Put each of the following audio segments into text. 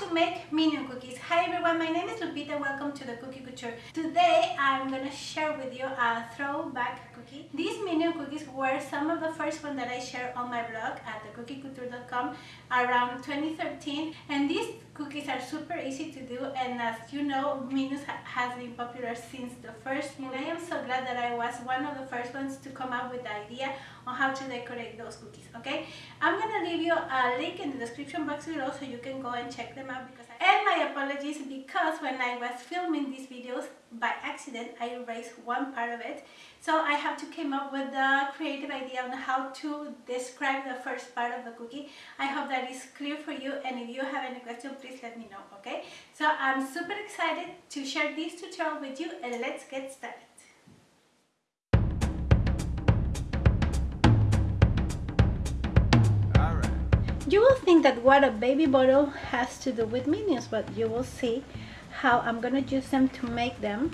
to make minion cookies. Hi everyone, my name is Lupita. Welcome to the Cookie Couture. Today I'm gonna share with you a throwback cookie. These minion cookies were some of the first ones that I shared on my blog at thecookiecouture.com around 2013 and these cookies are super easy to do and as you know Minions ha has been popular since the first and I am so glad that I was one of the first ones to come up with the idea on how to decorate those cookies okay I'm gonna leave you a link in the description box below so you can go and check them out because and my apologies because when I was filming these videos by accident I erased one part of it so I have to came up with the creative idea on how to describe the first part of the cookie. I hope that is clear for you and if you have any question please let me know, okay? So I'm super excited to share this tutorial with you and let's get started. You will think that what a baby bottle has to do with minions, but you will see how I'm gonna use them to make them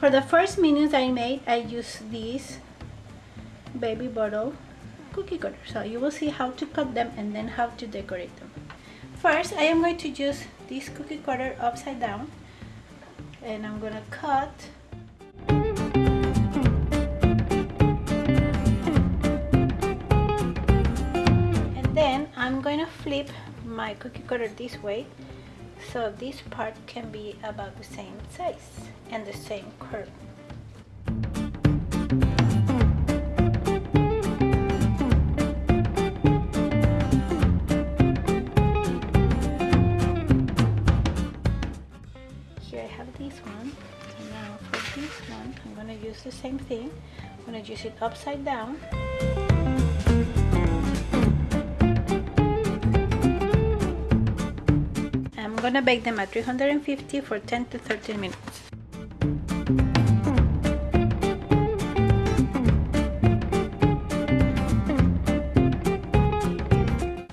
for the first minions I made, I used this baby bottle cookie cutter. So you will see how to cut them and then how to decorate them. First, I am going to use this cookie cutter upside down and I'm gonna cut my cookie cutter this way so this part can be about the same size and the same curve. Here I have this one. And now for this one, I'm going to use the same thing. I'm going to use it upside down. To bake them at 350 for 10 to 13 minutes.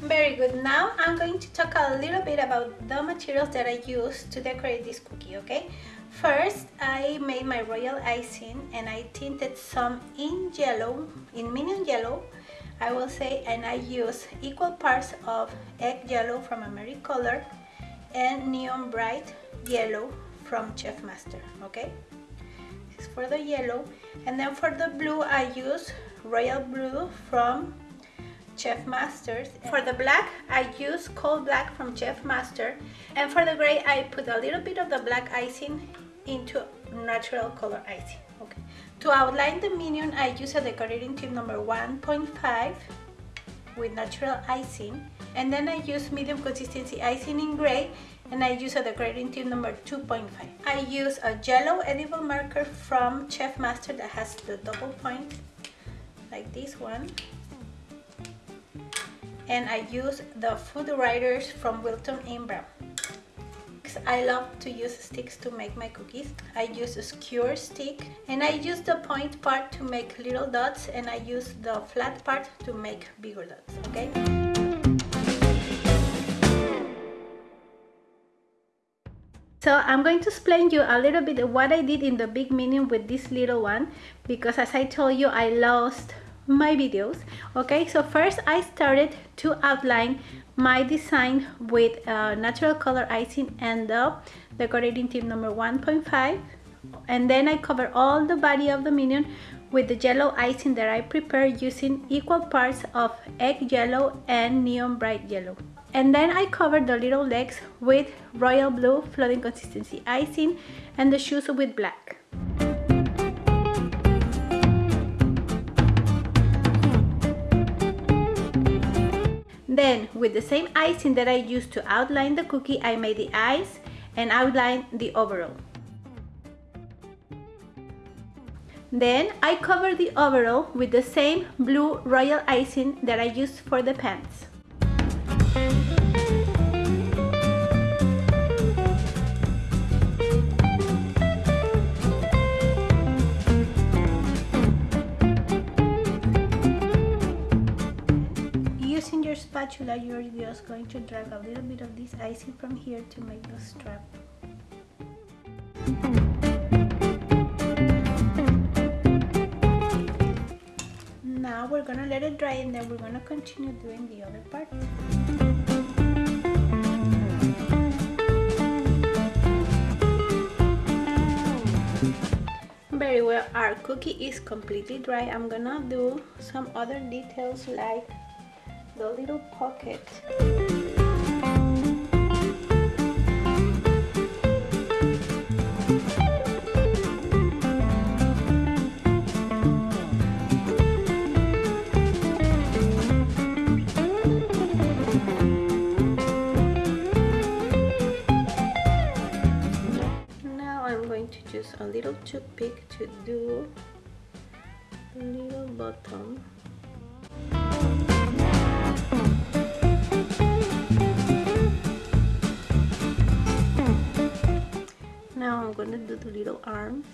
Very good. Now I'm going to talk a little bit about the materials that I use to decorate this cookie, okay? First, I made my royal icing and I tinted some in yellow, in minion yellow, I will say, and I use equal parts of egg yellow from Americolor and neon bright yellow from Chef Master okay? This is for the yellow. And then for the blue I use royal blue from Chef Masters for the black I use coal black from Chef Master and for the gray I put a little bit of the black icing into natural color icing okay? To outline the minion I use a decorating tip number 1.5 with natural icing and then I use medium consistency icing in gray and I use a decorating tip number 2.5. I use a yellow edible marker from Chef Master that has the double point like this one and I use the Food Writers from Wilton in Brown. I love to use sticks to make my cookies. I use a skewer stick and I use the point part to make little dots and I use the flat part to make bigger dots, okay? So I'm going to explain you a little bit what I did in the big minion with this little one because as I told you I lost my videos okay? So first I started to outline my design with uh, natural color icing and the decorating tip number 1.5 and then I cover all the body of the minion with the yellow icing that I prepared using equal parts of egg yellow and neon bright yellow. And then I cover the little legs with royal blue flooding consistency icing and the shoes with black Then with the same icing that I used to outline the cookie, I made the eyes and outlined the overall. Then I covered the overall with the same blue royal icing that I used for the pants. spatula, you're just going to drag a little bit of this icing from here to make the strap. Now we're gonna let it dry and then we're gonna continue doing the other part. Very well, our cookie is completely dry. I'm gonna do some other details like the little pocket. Now I'm going to use a little toothpick to do a little bottom now I'm gonna do the little arms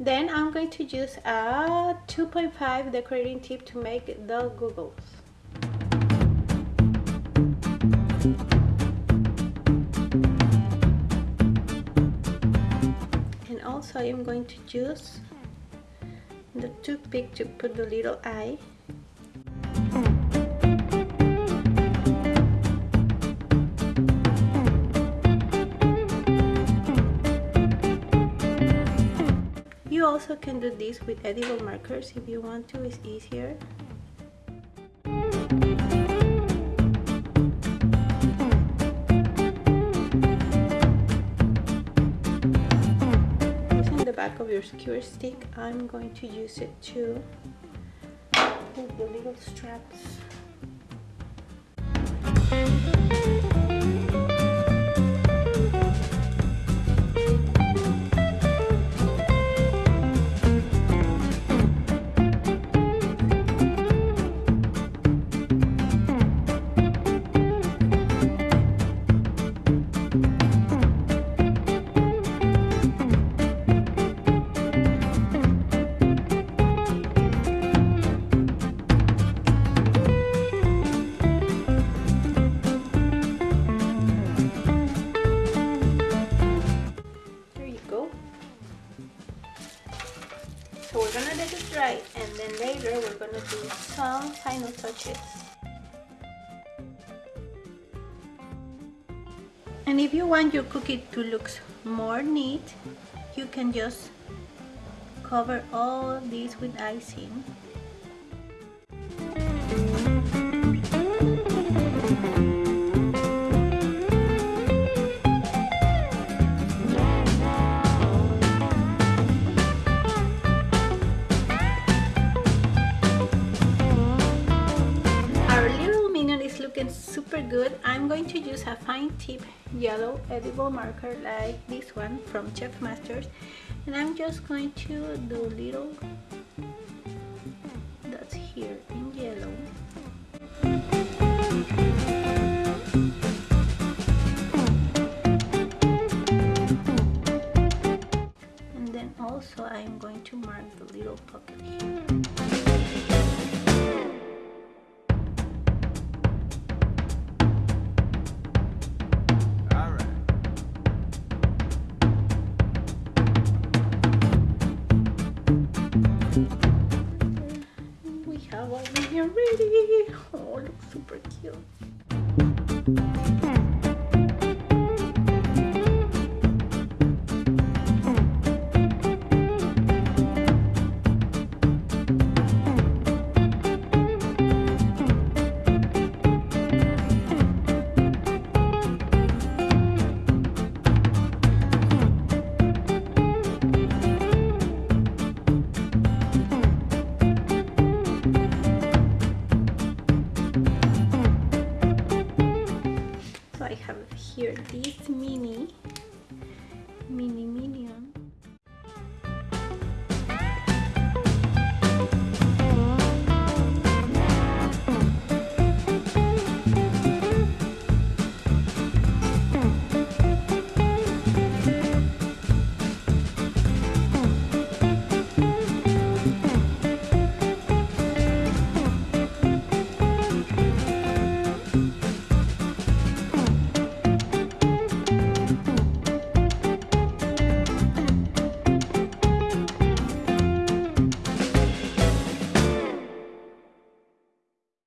Then I'm going to use a 2.5 decorating tip to make the googles. And also I'm going to use the toothpick to put the little eye also can do this with edible markers if you want to, it's easier. Using the back of your skewer stick, I'm going to use it to pull the little straps. Some final touches. And if you want your cookie to look more neat, you can just cover all these with icing. Good. I'm going to use a fine tip yellow edible marker like this one from Chef Masters and I'm just going to do little dots here in yellow. And then also I'm going to mark the little pocket here here this mini mini mini